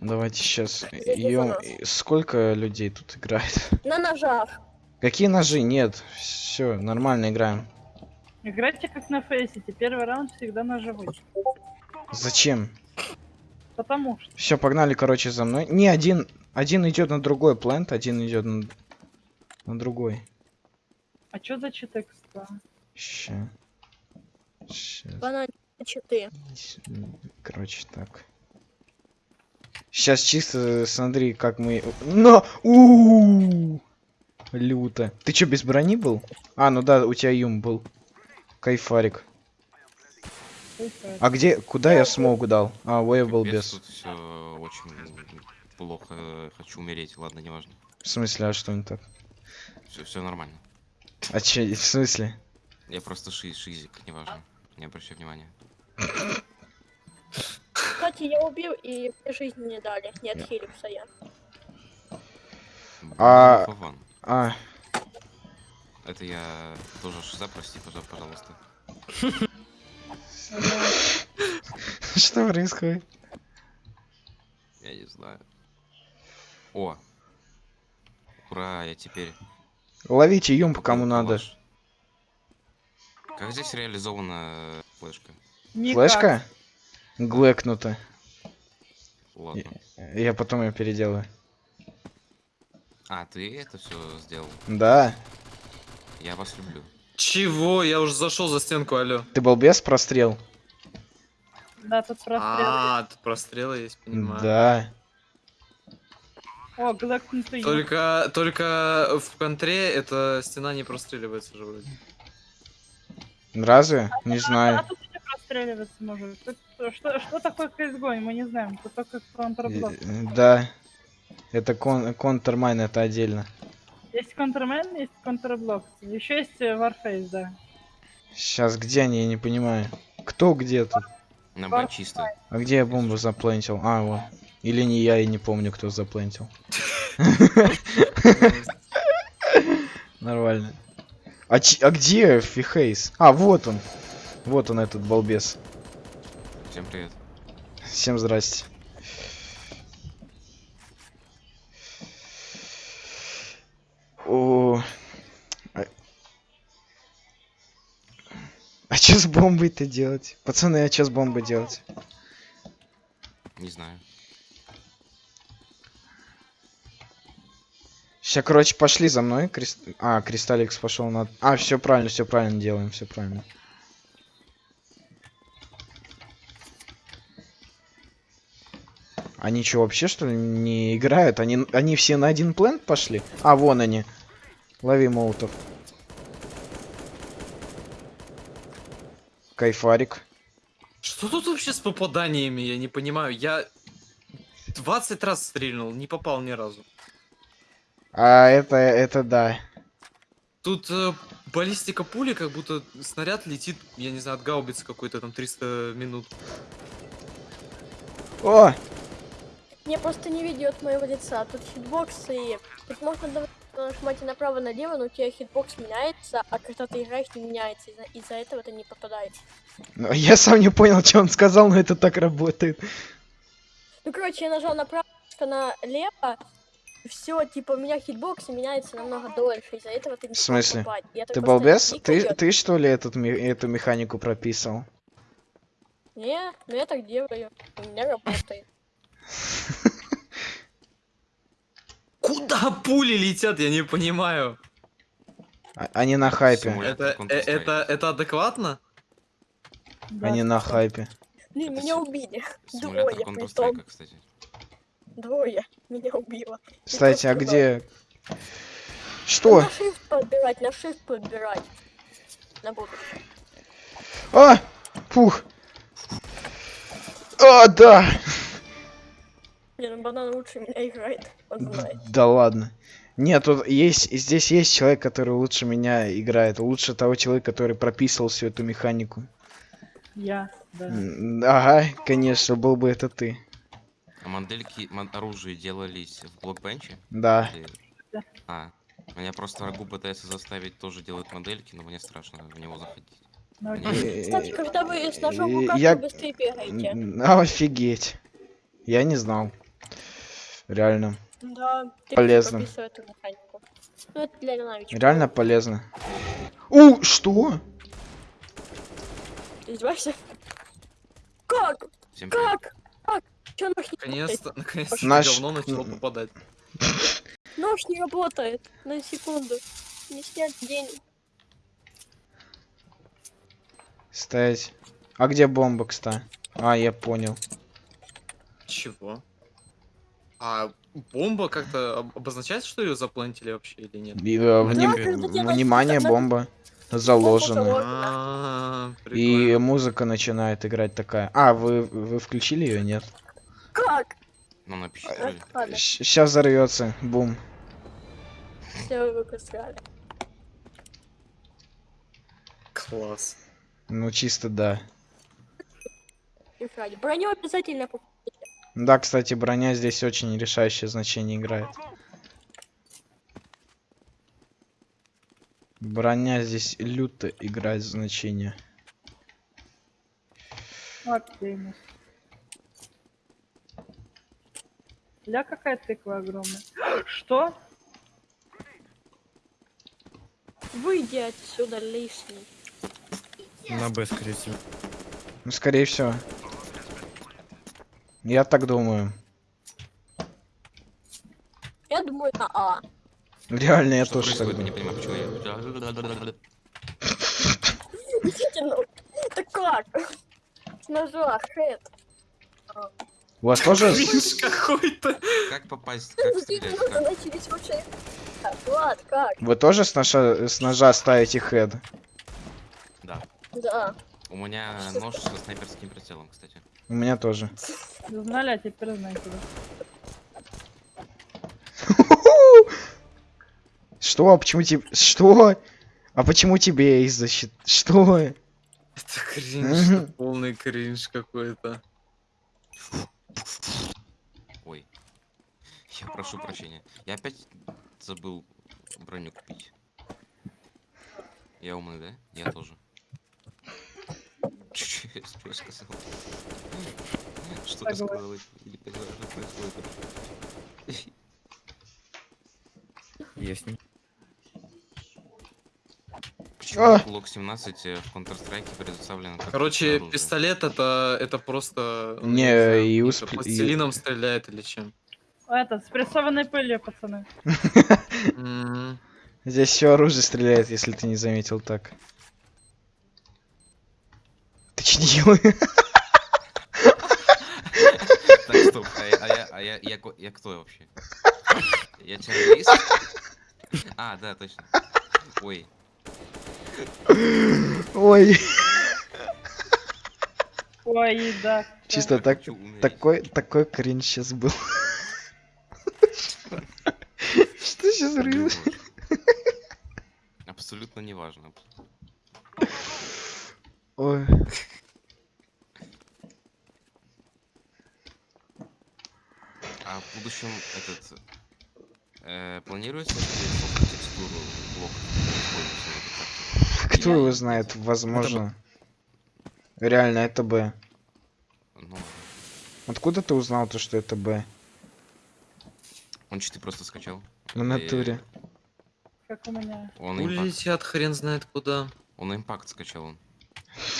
Давайте сейчас. За нас. Сколько людей тут играет? На ножах. Какие ножи? Нет. Все, нормально играем. Играйте как на фейсите. Первый раунд всегда ножевой. Зачем? Потому что. Все, погнали, короче, за мной. Не, один. Один идет на другой плент, один идет на, на другой. А чё за читекста? Ща. Банан читы. Короче, так. Сейчас чисто смотри, как мы. Но! у Люто. Ты чё, без брони был? А, ну да, у тебя юм был. Кайфарик. А где, куда я смогу дал? А, я был без. Тут все очень плохо. Хочу умереть. Ладно, неважно. В смысле, а что не так? Все, все нормально. А че, в смысле? Я просто шиз, шизик, неважно. Не обращай внимания. Кстати, я убил и мне жизни не дали. Не отхилился я. А- Фаван. А, Это я тоже шиза, прости, пожа- пожалуйста. что происходит? Я не знаю. О! Ура, я теперь... Ловите юм, кому надо. Как здесь реализована флешка? Никак. Флешка? Глэкнута. Ладно. Я потом ее переделаю. А, ты это все сделал? Да. Я вас люблю. Чего? Я уже зашел за стенку, алё. Ты балбес прострел? Да, тут прострел. А, тут прострелы есть, понимаю. Да. О, глэкнутый. Только, только в контре эта стена не простреливается же вроде. Разве? Не А знаю. Простреливаться может. Тут что, что такое CSGO, мы не знаем. Тут только контрблок. Э, Да. Это кон контрмайн, это отдельно. Есть контрмен, есть контрблок. Еще есть э, Warface, да. Сейчас где они, я не понимаю. Кто где тут? На Б чисто. А где я бомбу заплентил? А, вот. Или не я, я не помню, кто заплентил. Нормально. А, а где Фихейс? А, вот он. Вот он, этот балбес. Всем привет. Всем здрасте. О. А, а что с бомбой-то делать? Пацаны, а что с бомбой делать? Не знаю. Сейчас, короче, пошли за мной. Крест... А, Кристалликс пошел на... А, все правильно, все правильно делаем, все правильно. Они что, вообще, что ли, не играют? Они, они все на один плент пошли? А, вон они. Лови молотов. Кайфарик. Что тут вообще с попаданиями, я не понимаю. Я 20 раз стрельнул, не попал ни разу. А, это, это да. Тут э, баллистика пули, как будто снаряд летит, я не знаю, от гаубицы какой-то там 300 минут. О! Мне просто не ведет моего лица. Тут хитбокс и... Тут можно нажимать и направо-налево, но у тебя хитбокс меняется, а когда ты играешь, не меняется. Из-за этого ты не попадаешь. Ну, Я сам не понял, что он сказал, но это так работает. Ну, короче, я нажал направо, налево, все, типа, у меня хитбокс меняется намного дольше, из-за этого ты не В смысле? Ты балбес? Ты, ты что ли этот, эту механику прописал? Не, ну я так делаю. У меня работает. Куда пули летят, я не понимаю. А- Они на хайпе. Это, э, это, это адекватно? Они на хайпе. Блин, меня убили. Двое, притом. Двое меня убило. Кстати, а где... Что? На shift подбирать, на shift подбирать. На будущее. А! Фух! А, да! Не, ну банан лучше меня играет. Он знает. Да ладно. Нет, тут есть, здесь есть человек, который лучше меня играет. Лучше того человека, который прописывал всю эту механику. Я, да. Ага, конечно, был бы это ты. А модельки оружия делались в блокбенче? Да. Или- Да. А, меня просто врагу пытается заставить тоже делать модельки, но мне страшно в него заходить. Ну. Кстати, когда вы с ножом в руках, быстрее бегаете. Офигеть. Я не знал. Реально. Да. ты Полезно. Ну. Реально полезно. У, что? Ты издеваешься? Как? Всем. Как? Как? Чё нож не? Наконец-то, наконец-то Наш- говно начало попадать. Нож не работает. На секунду. Не снят денег. Стоять. А где бомба, кстати? А, я понял. Чего? А бомба как-то об- обозначается, что ее заплантили вообще или нет? И, э, вним- Да, когда делаешь Внимание, бомба заложена. заложена. А, И прикольно. музыка начинает играть такая. А, вы, вы включили ее, нет? Как? Ну, Э, напишите. Сейчас взорвется. Бум. все руку срали. Класс. Ну, чисто да. И. Броню обязательно покупать. Да, кстати, броня здесь очень решающее значение играет. Броня здесь люто играет значение. Оптимус. Ля какая тыква огромная. Что? Выйди отсюда лишний. На Б, скорее всего. Ну, скорее всего. Я так думаю. Я думаю на А. Реально, я Что тоже так? Я не думаю. понимаю, почему я... Ну. Да как? С ножа, хэт. У вас тоже... Кринж какой-то. Как попасть? Как стрелять? начались вообще? Так, Влад, как? Вы тоже с, ножа- с ножа ставите хед? Да. Да. У меня нож со снайперским прицелом, кстати. У меня тоже. Знали, а теперь знаете. Что? А почему тебе... Что? А почему тебе из защит... Что? Это кринж, это полный кринж какой-то. Ой. Я прошу прощения. Я опять забыл броню купить. Я умный, да? Я тоже. Чуть-чуть я что сказал. Что Согласен. сказал? Не понимаю, что происходит. Есть. Почему А! Лок 17 э, в Counter-Strike предоставлено как Короче, оружие? пистолет это, это просто... ну, Не, знаю, и усп- и- Пластилином стреляет или чем. Это, с прессованной пылью, пацаны. Здесь все оружие стреляет, если ты не заметил так. Ты че делаешь? Так, стоп, а я, а я, а я, я, ко- я кто вообще? Я террорист? А, да, точно. Ой, Ой, Ой, да. чисто так, такой, такой кринж сейчас был. Что сейчас важно. Абсолютно не важно. Ой. А в будущем этот э, планируется текстуру карте? Кто его знает, возможно. Реально, это Б. Ну, Откуда ты узнал то, что это Б? он читы просто скачал. В натуре. Как у меня. Он импакт. летят хрен знает куда. Он импакт скачал он.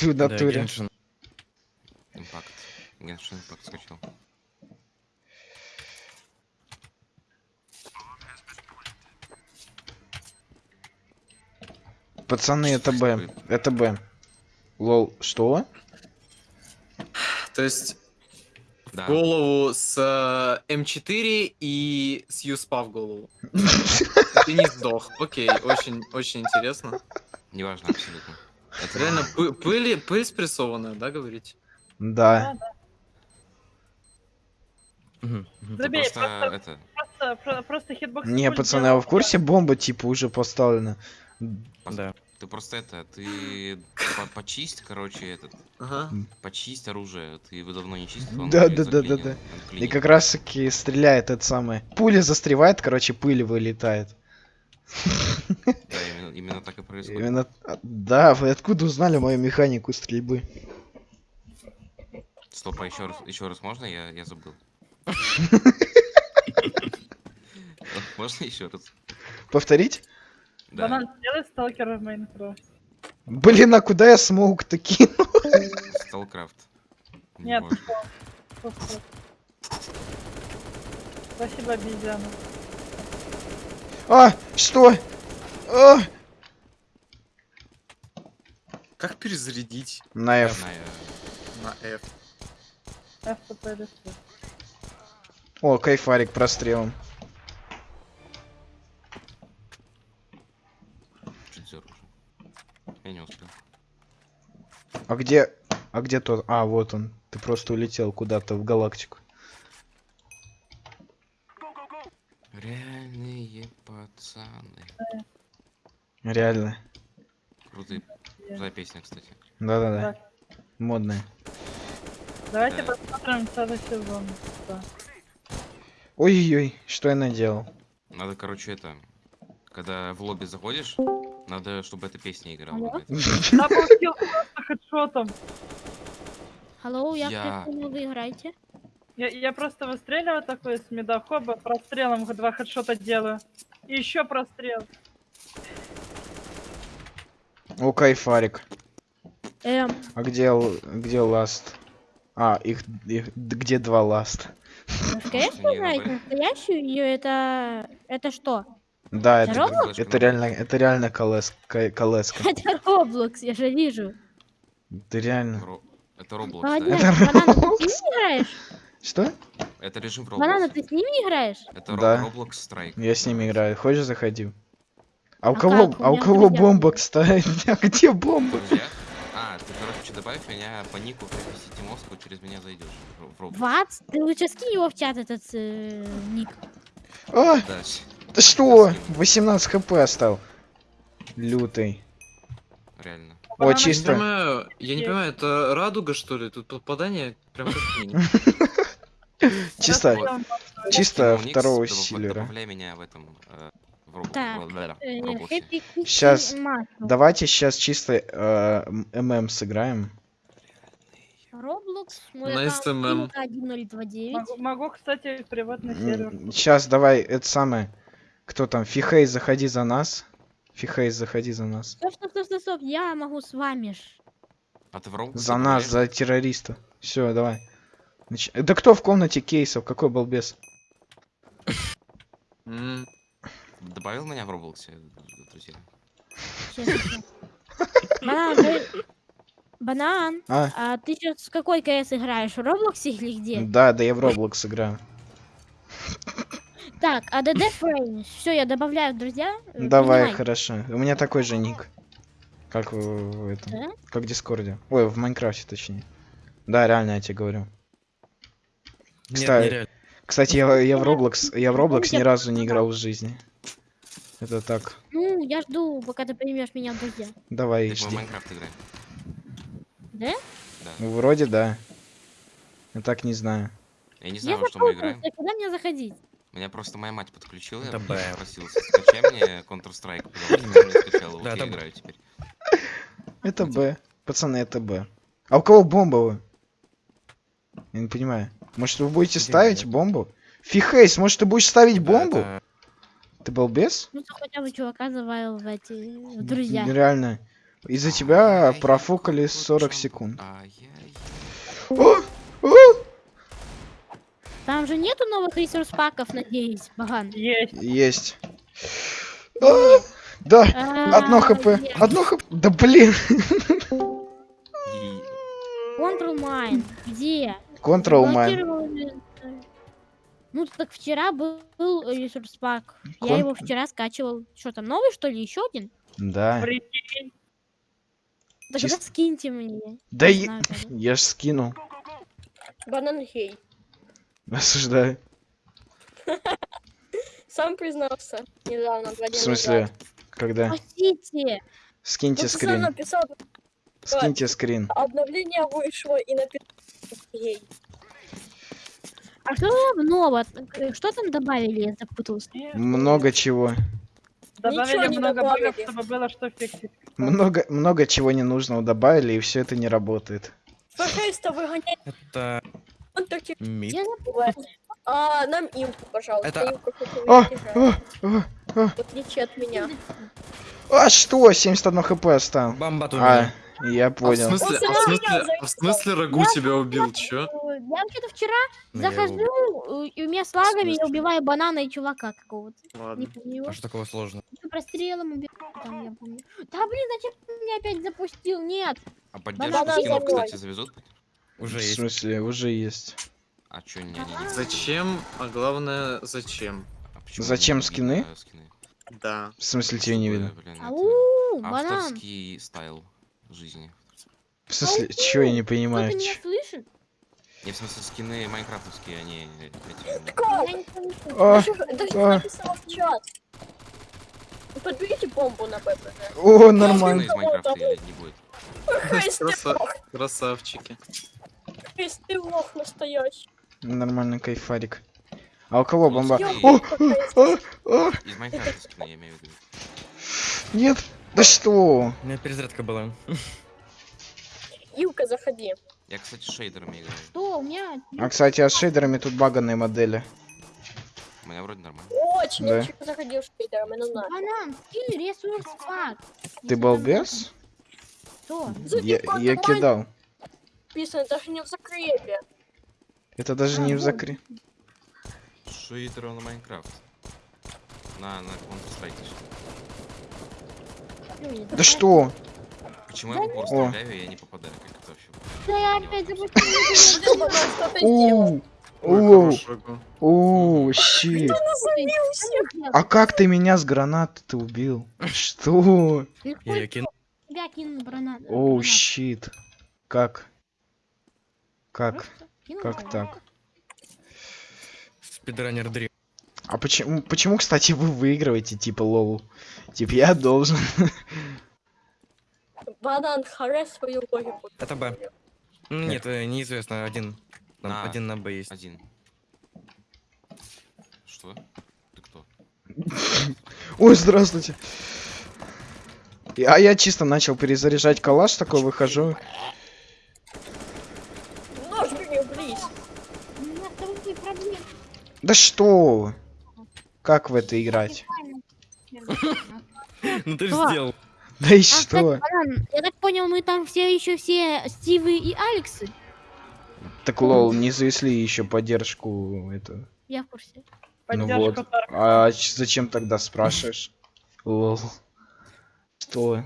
В натуре. Импакт. Геншин импакт скачал. Пацаны, это Б. Это Б. Лол, что? То есть Да. голову с э, М4 и с Юспа в голову. Ты не сдох. Окей, очень, очень интересно. Неважно абсолютно. Это Реально, пы- пыль, пыль спрессованная, да, говорите? Да. Забей, просто просто, это. Просто, про- просто хитбокс. Не, пацаны, а вы в курсе бомба типа уже поставлена? Да. Ты просто это, ты по- почисть, короче, этот, Ага. почисть оружие. Ты его давно не чистил. Да, да, да, да, да. И как раз таки стреляет это самое. Пуля застревает, короче, пыль вылетает. Да, именно, именно так и происходит. Именно... а, Да, вы откуда узнали мою механику стрельбы? Стоп, а еще раз, еще раз можно? Я, я забыл. Можно еще раз? Повторить? Да. Банан, сделай сталкера в Майнкрафт. Блин, а куда я смог-то кинул? Сталкрафт. Не Нет. Спасибо, обезьяна. А, что? А! Как перезарядить На F. На F? Или что? О, кайфарик прострелом. Где... А где тот? А, вот он. Ты просто улетел куда-то в галактику. Реальные пацаны. Реально. Крутые. За песня, кстати. Да-да-да. Модная. Давайте Да. посмотрим целый сезон. Ой-ой-ой, что я наделал? Надо, короче, это... Когда в лобби заходишь, надо, чтобы эта песня играла. Хедшотом. Алло, я, Я- понял, вы играете? Я, я просто выстреливаю такой с медохоба, прострелом два хедшота делаю. И еще прострел. О, кайфарик. Эм, А где, л- где last? А, их, их д- где два last? настоящую не. Настоящую ее это... Это что? Да, Это это, реально, это реально колес, ка- колеска. Это Roblox, я же вижу. Ты реально. Ро- Это Roblox, Молодец, да? банана, ты с ними играешь? Что? Это режим Банана, Roblox. ты с ними играешь? Это Да. Roblox Strike. Я с ними играю. Хочешь, заходи. А у А кого, как? У а у кого друзья. бомба, кстати? А где бомба? Друзья? А, ты, короче, добавь меня по нику City Moscow, через меня зайдешь в- Roblox. Ват? Ты лучше скинь его в чат, этот э, ник. А, Да, ты что? скину. 18 хп остал. Лютый. реально. О, Банана Я не чисто. понимаю, я не понимаю, это радуга, что ли? Тут попадание прям как. Чисто, чисто второго силера. Меня в этом... э, Э. Muscle. Давайте сейчас чисто ММ сыграем. Roblox. Илка1029. Могу, могу, кстати, приватный сервер. Сейчас давай, это самое. Кто там? Фихей, заходи за нас. Фихей, заходи за нас. Стоп, стоп, стоп, стоп, стоп, я могу с вами ж. А ты в Roblox За нас, за террориста. Все, давай. Нач- Да кто в комнате кейсов? Какой балбес? Добавил меня в Roblox, э, друзья? Банан, ты- Банан, А? а ты сейчас в какой КС играешь? В Роблоксе или где? Да, да я в Roblox играю. Так, а add friend. Все, я добавляю в друзья. э, Давай, принимай. хорошо. У меня такой же ник. Как в, в этом. Да? Как в Дискорде. Ой, в Майнкрафте точнее. Да, реально, я тебе говорю. Нет, Кстати, нереально. Кстати, я, я в Roblox, я в Roblox ни Помните, разу не играл в жизни. Это так. Ну, я жду, пока ты примешь меня в друзья. Давай, Ты в жди. Майнкрафт играем. Да? Да. Ну, Вроде да. Я так не знаю. Я не Я знаю, во что мы играем. а куда мне заходить? Меня просто моя мать подключила, я Б. спросил, скачай мне Counter-Strike, потому что я не скачал, вот Да, я играю теперь. Это Б. Пацаны, это Б. А у кого бомба вы? Я не понимаю. Может вы будете ставить нет? бомбу? Фихейс, может ты будешь ставить Да, бомбу? это- Ты балбес? Ну, ты хотя бы чувака завалил в эти в друзья. Реально. Из-за тебя Ай-яй, профукали вот 40 чё. секунд. Ай-яй. О! Там же нету новых ресурс-паков, надеюсь, Баган. Есть. Есть. А, Да, одно А, хп. нет. Одно хп. Да блин. Control Mine. Где? Control э, Ну, так вчера был, был ресурс-пак. Я Кон- его вчера скачивал. Что там, новый, что ли, еще один? Да. Прикинь. Тогда скиньте мне. Да когда. Я ж скинул. Банан хей. Осуждаю. Сам признался недавно, В смысле? Когда? Спасите! Скиньте Ну, скрин. написал, Скиньте скрин. обновление вышло и написал. А что там нового? Что там добавили, я запутался? Много чего. Добавили не много добавили. багов, чтобы было что фиксить. Много, много чего ненужного добавили, и все это не работает. Фэшеста выгоняет Это он таких мид. Я. А, нам Илку, пожалуйста. Это- хоть А, а, а, а. В отличие от меня. А что? 71 хп оставил. Бомба тут. А, я А в понял. смысле, а в смысле, а в смысле Рагу тебя убил, чё? Я вообще-то вчера Ну, я его убил. захожу, э, и у меня с лагами я убиваю банана и чувака какого-то. Не Ладно. помню его. А что такого сложного? Ну, Прострелом убиваю, там, я помню. Да блин, зачем ты меня опять запустил? Нет. А поддержку Банан скинов, кстати, завезут? Уже В есть. смысле, уже есть. А чё, не, не, не. Зачем? А главное, зачем? А Зачем скины? видно скины? Да. В смысле, тебе не видно? Блин, это Ау, авторский style жизни. В смысле, чего я не Кто-то понимаю? меня чё? слышит? Не, в смысле, скины майнкрафтовские, они... эти, Как? Я не слышу. А, а. в чат. Вы Подберите бомбу на ППЖ. О, скины нормально. из Майнкрафта или не будет? Хрест, ты Краса- лох, Красавчики. Хрест, ты лох настоящий. Нормальный кайфарик. А у кого бомба? Из Майнкрафта скины, я имею в виду. нет. Да что? У меня перезарядка была. Илка, заходи. Я, кстати, с шейдерами играю. Что, у меня... А, кстати, а с шейдерами тут баганные модели. У меня вроде нормально. Очень Да. ничего заходил шейдером, ну на. Банан, скинь ресурс факт. Ты балбес? Что? Я, я кидал. Написано даже не в закрепе. Это даже не в закре. Шейдеров на Майнкрафт. На, на Counter-Strike. Да что? Почему я упор О. стреляю, и я не попадаю? Как это вообще? Да я опять запустил. Ты оу, щит. А как ты меня с гранаты убил? Что? Я кинул. Тебя кинул гранат. Оу, гранат. щит. Как? Как? Как так? Спидранер Дрим. А почему, почему, кстати, вы выигрываете, типа, лол? Типа, я должен. Банан, харе свою логику. Это Б. Ну, Нет, э, неизвестно. Один. Там На. один на Б есть. Один. Что? Ты кто? Ой, здравствуйте. А я чисто начал перезаряжать калаш, такой выхожу. Нож бери, близ. У меня с тобой проблемы. Да что? Как в это играть? Ну ты же сделал. Да и А, что? я так понял, мы там все еще все Стивы и Алексы. Так лол, не завесли еще поддержку это. Я в курсе. Ну Поддержка вот. А зачем тогда спрашиваешь? Лол. Что?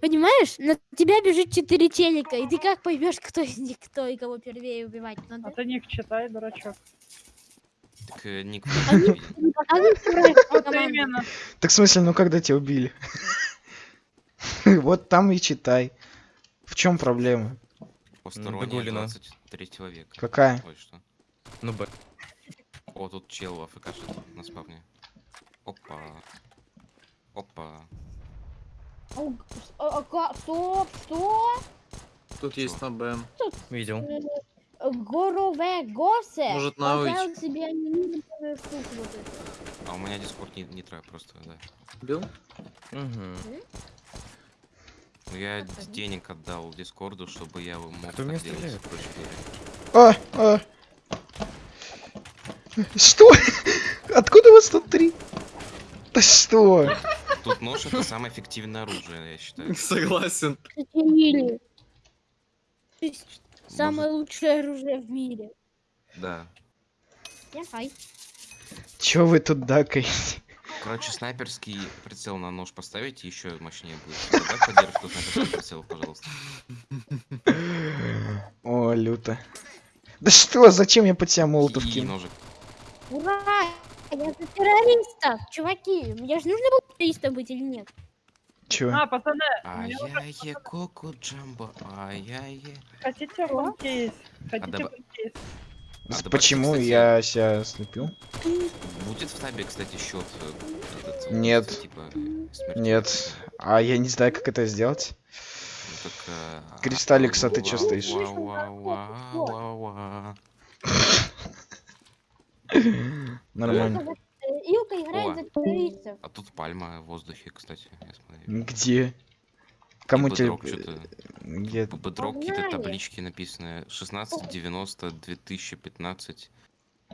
Понимаешь, на тебя бежит четыре челика, и ты как поймешь, кто из них кто и кого первее убивать А надо? ты ник читай, дурачок. Так э, ник Вот именно. Так в смысле, ну когда тебя убили? Вот там и читай. В чем проблема? Посторонняя Догулина. 23 века. Какая? Ой, что? Ну Б. О, тут чел АФКшит на спавне. Опа. Опа. А- а Стоп, что? Тут есть на Б. Видел. Горове Госе Может, на поставил себе штуку вот эту. А у меня дискорд не, не тра, просто, да. Бил? Угу. Ну, я денег отдал дискорду, чтобы я мог Кто так делать. А, а. Что? Откуда у вас тут три? Да что? Тут нож это самое эффективное оружие, я считаю. Согласен. Самое лучшее оружие в мире. Да. Хай. Чё вы тут дакаете? Короче, снайперский прицел на нож поставить, еще мощнее будет. Добавь поддержку снайперского прицела, пожалуйста. О, люто. Да что, зачем я под себя молотов кинул? ножик. Ура! Я за террористов, чуваки. Мне же нужно было террористом быть или нет? Чё? А, пацаны, Ай-яй-яй, коку джамбо, ай-яй-яй. хотите в кейс? Хотите давай- в кейс? А, Почему кстати, я себя слепил? Будет в табе, кстати, счет этот, э, Нет. типа? Нет. А я не знаю, как это сделать. Ну, так, э, а- Кристалликс, а ты чё вау, стоишь? вау, вау, вау, вау, вау. Нормально. Илка играет О. за террористов. А тут пальма в воздухе, кстати, я смотрю. Где? Кому тебе... Где? Бедрок какие-то таблички написаны. 16, 90, 2015.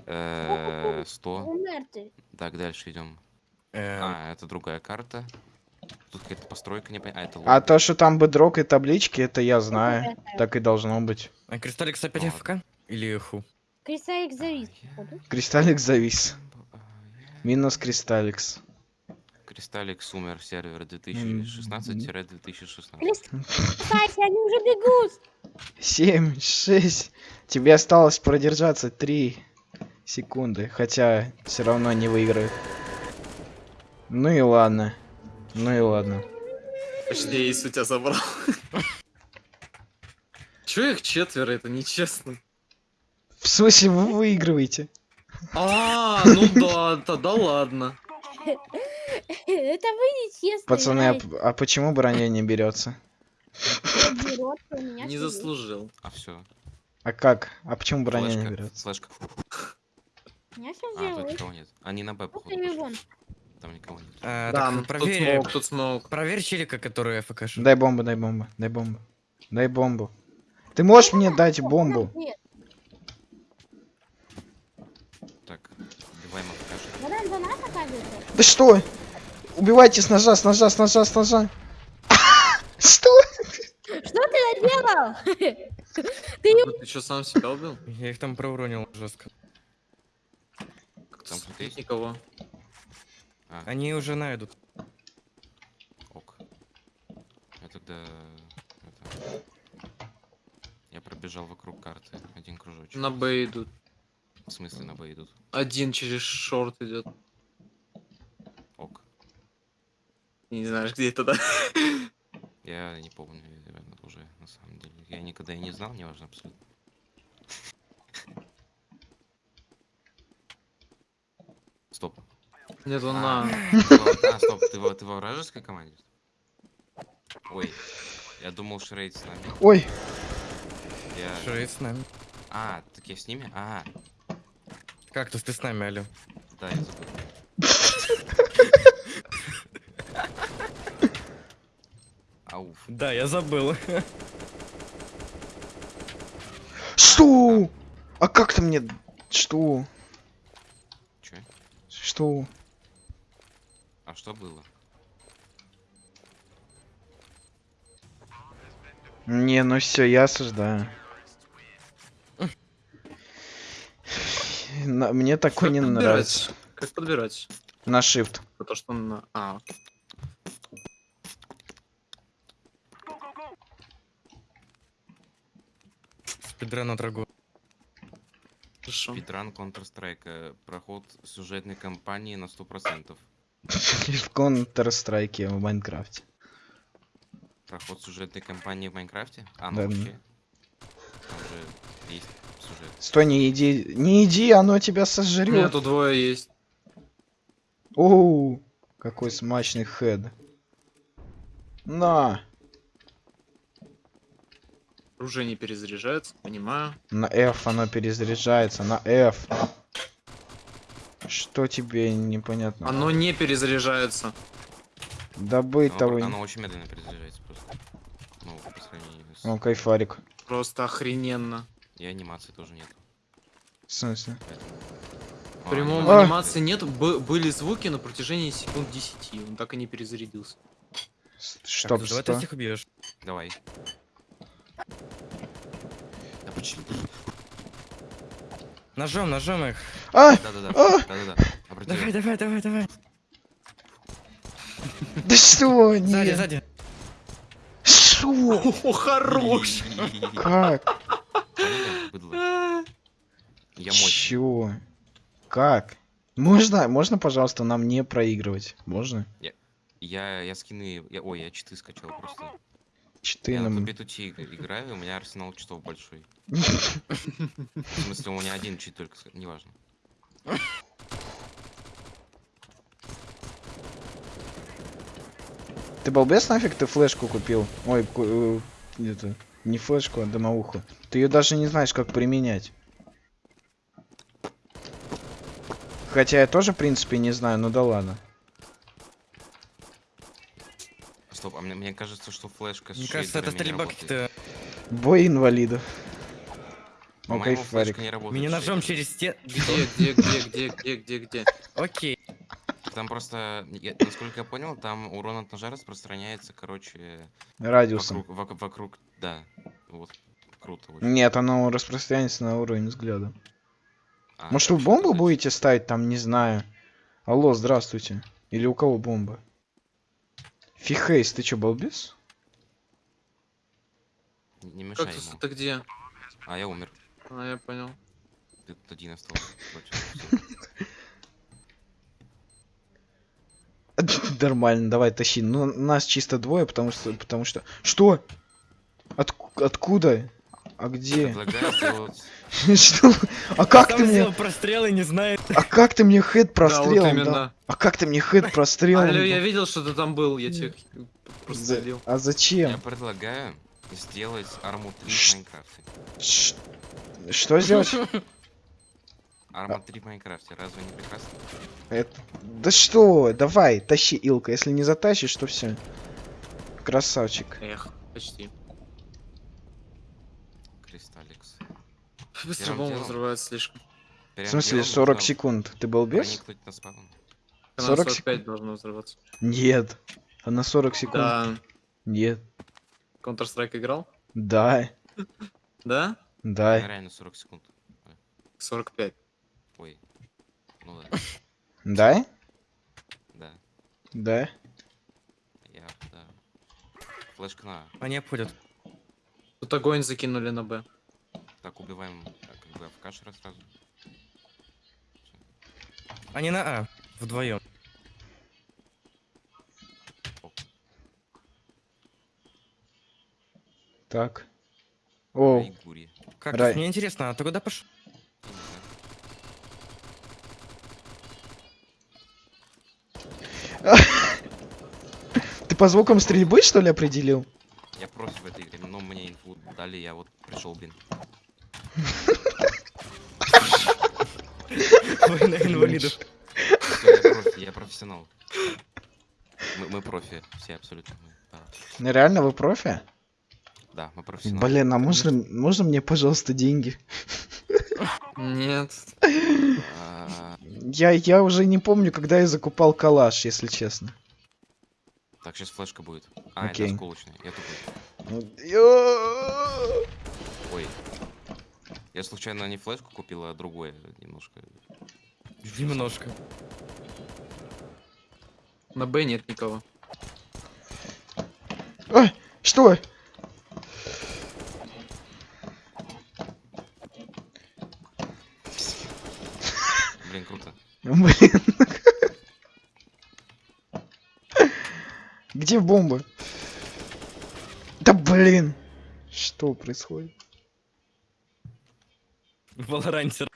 Э, 100. Умер ты. Так, дальше идем. Э, А, это другая карта. Тут какая-то постройка не. А, это А то, что там бедрок и таблички, это я знаю. Так и должно быть. а Кристалликс опять Ладно. ФК? Или ху? Кристаллик завис. Кристаллик завис. Минус Кристалликс. Кристалликс умер сервер 2016-2016. Кстати, они уже бегут. 7, 6. Тебе осталось продержаться 3 секунды. Хотя все равно не выиграют. Ну и ладно. Ну и ладно. Почти эйс у тебя забрал. Чё их четверо, это нечестно. В смысле вы выигрываете? А, ну да, тогда ладно. Это вы нечестно Пацаны, а, а почему броня не берется? Не заслужил. А все. А как? А почему броня не берется? Флешка. А, тут никого нет. Они на Б, походу. Там никого нет. А, Да, так тут проверь, смог, тут смог. проверь челика, который ФК. Дай бомбу, дай бомбу, дай бомбу. Дай бомбу. Ты можешь мне дать бомбу? Нет, Так, убиваем покажи. Водан за нас Да что? Убивайте с ножа, с ножа, с ножа, с ножа. Что? Что ты наделал? Ну, Ты что, сам себя убил? Я их там проуронил жестко. Там кто-то есть? Никого. А, Они уже найдут. ок. Я тогда... Я пробежал вокруг карты. Один кружочек. На Б идут. В смысле на Б идут? Один через шорт идет. Ок. Не знаешь, где это, да? Я не помню наверное, уже, на самом деле. Я никогда и не знал, неважно абсолютно. Стоп. Нет, он А, на... а, стоп, ты во, ты во вражеской команде? Ой, я думал Шрейд с нами. Ой, Я... Шрейд с нами. А, так я с ними? А, Кактус, ты с нами, алло. да, я забыл. Да, я забыл. что? А как ты мне... Что? Чё? Что? А что было? Не, ну все, я осуждаю. На- Мне такой Как не подбирать? нравится. Как подбирать? На shift. То, что на... А, Спидран от Рагу. Спидран Counter-Strike. э, Проход сюжетной кампании на 100%. В Counter-Strike в Майнкрафте. Проход сюжетной кампании в Майнкрафте? А, ну Да, вообще. Там же есть сюжет. Стой, не иди, не иди, оно тебя сожрет. Нет, тут двое есть. Оу, какой смачный хед. На, Оружие не перезаряжается, понимаю. на F оно перезаряжается, на F. Что тебе непонятно? Оно не перезаряжается. Добыть Оно, того. оно очень медленно перезаряжается просто. Ну, по сравнению с... О, кайфарик. Просто охрененно. И анимации тоже нет. В смысле? В прямом А. анимации нет, б- были звуки на протяжении секунд 10. Он так и не перезарядился. Чтоб Кактус, давай ты что? всех убьешь. Давай. Почему? Ножом, ножом их. А, Да-да-да. А! Да-да-да. Давай, давай, давай, давай. да что? Сзади, Нет. сзади. Шо? О, хорош! Как? Я. Чё? Как? Можно, можно, пожалуйста, нам не проигрывать? Можно? Я, я скины... Я, ой, я читы скачал просто. Читы я на. Тубе-Тути играю, у меня арсенал читов большой. В смысле, у меня один чит только, неважно. Ты балбес нафиг ты флешку купил? Ой, ку- э, не флешку, а домоуху. Ты ее даже не знаешь, как применять. Хотя я тоже, в принципе, не знаю, ну да ладно. Стоп, а мне, мне кажется, что флешка с Мне кажется, это стрельба какие-то... Бой инвалидов. По-моему, кайфарик. флешка не работает. Меня ножом через те... Где, где, где, где, где, где, где? Окей. Там просто, я- насколько я понял, там урон от ножа распространяется, короче, Радиусом. вокруг, вок- вокруг, да, вот, круто очень. Нет, оно распространяется на уровень взгляда. А, Может вы бомбу будете ставить там, не знаю. Алло, здравствуйте. Или у кого бомба? Фихейс, ты чё, балбес? Не не мешай Кактус, ему. это где? А, я умер. А, я понял. Ты тут один остался. Нормально, давай тащи. Ну, нас чисто двое, потому что... Потому что... Что? Отку- откуда? А где? Что? А как Там ты мне... сделал прострел и не знает. А как ты мне хед прострелом да. А как ты мне хед прострелом Алло, я видел, что ты там был, я тебе За- прострелил. А Я зачем? предлагаю сделать арму 3 Ш- в Майнкрафте. Что сделать? Арма 3 в Майнкрафте, разве не прекрасно? Это- Да что? Давай, тащи, Илка. Если не затащишь, то все. Красавчик. Эх, почти. Кристалликс. Быстро бомба взрывается слишком. В смысле, делом 40 нужно секунд. Ты балбес? Спаун. Она 40 45 должно взрываться. Нет. А на 40 секунд? Да. Нет. Counter-Strike играл? Да. Да? Да. Реально 40 секунд. 45. Ой. Ну да, Да? да. Да. Я, да. Флешка на. А. Они обходят. Тут огонь закинули на Б. Так, убиваем а, как бы в кашера сразу. Они на А. Вдвоем. Так. О, Ай, гури. Как? Рай. Мне интересно, а ты куда пошел? Ты по звукам стрельбы, что ли, определил? Я профи в этой игре, но мне инфу дали, я вот пришел, блин. Война инвалидов. Я профессионал. Мы, профи, все абсолютно. Ну, Реально, вы профи? да, мы профессионалы. Блин, а можно, можно мне, пожалуйста, деньги? Нет. Я, я уже не помню, когда я закупал калаш, если честно. Так, сейчас флешка будет. А, Окей. это осколочная. Я тупой. Ой. Я случайно не флешку купил, а другое немножко. Немножко. На Б нет никого. А, что? Блин, круто. Блин. Где бомба? Да блин. Что происходит? Валорантер.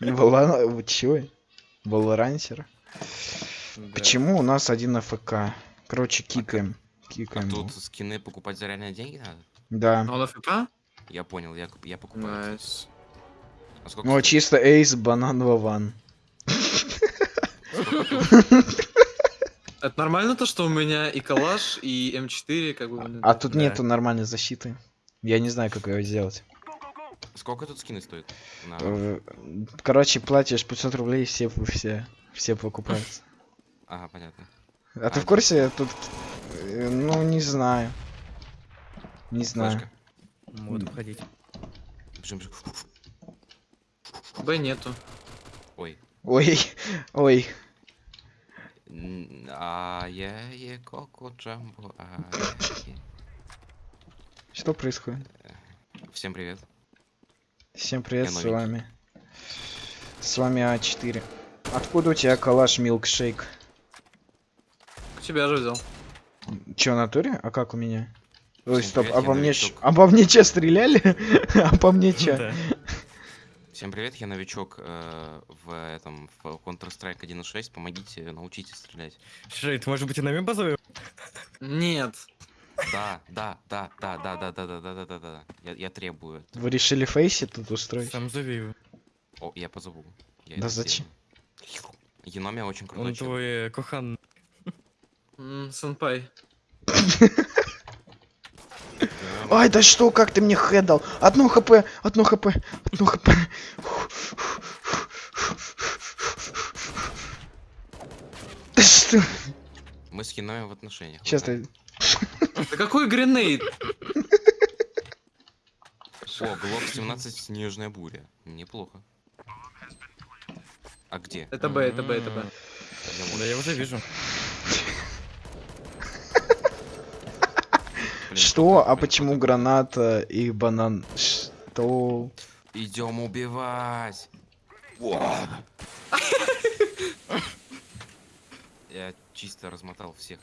Вала... вы Чё? Валорансер? Да. Почему у нас один AFK? Короче, кикаем. А Кикаем. его. тут скины покупать за реальные деньги надо? Да. А он AFK? Я понял, я, я покупаю. Nice. А сколько Ну, стоит? чисто эйс, банан, вован. Это нормально то, что у меня и калаш, и М4, как бы... А тут Да. нету нормальной защиты. Я не знаю, как ее сделать. Сколько тут скины стоят? На- Э, Короче, платишь 500 рублей, все, все, все покупаются. Ага, понятно. А ты А, в курсе, тут, э, ну, не знаю. Не знаю. Флешка. Вот уходить. Бежим, бежим. Б нету. Ой. Ой, ой. А я е коко джамбо. Что происходит? Всем привет. Всем привет, Я с новенький. вами. С вами А4. Откуда у тебя калаш милкшейк? У тебя же взял. В натуре? А как у меня? Ой, Всем стоп, привет, я обо мне, новичок. обо мне че стреляли? А по мне? Да. Всем привет, я новичок э, в этом в Counter-Strike 1.6. Помогите, научите стрелять. Шейд, может быть, и нами базовый? Нет. Да, да, да, да, да, да, да, да, да, да, да, да. Я, я требую. это. Вы решили фейси тут устроить? Сам зови его. О, я позову. Я Да зачем? сделаю. Еноми очень крутой Он чел. твой э, кохан. М, Сенпай. Ай, да что, как ты мне хэт дал? Одно хп, одно хп, одно хп. Да что? Мы с Хинаем в отношениях. Сейчас ты... Да какой гренейд? О, Глок 17 Снежная буря. Неплохо. А где? Это Б, это Б, это Б. Вот- Да я уже вижу. Что? А почему граната и банан? Что? Идем убивать. Я чисто размотал всех.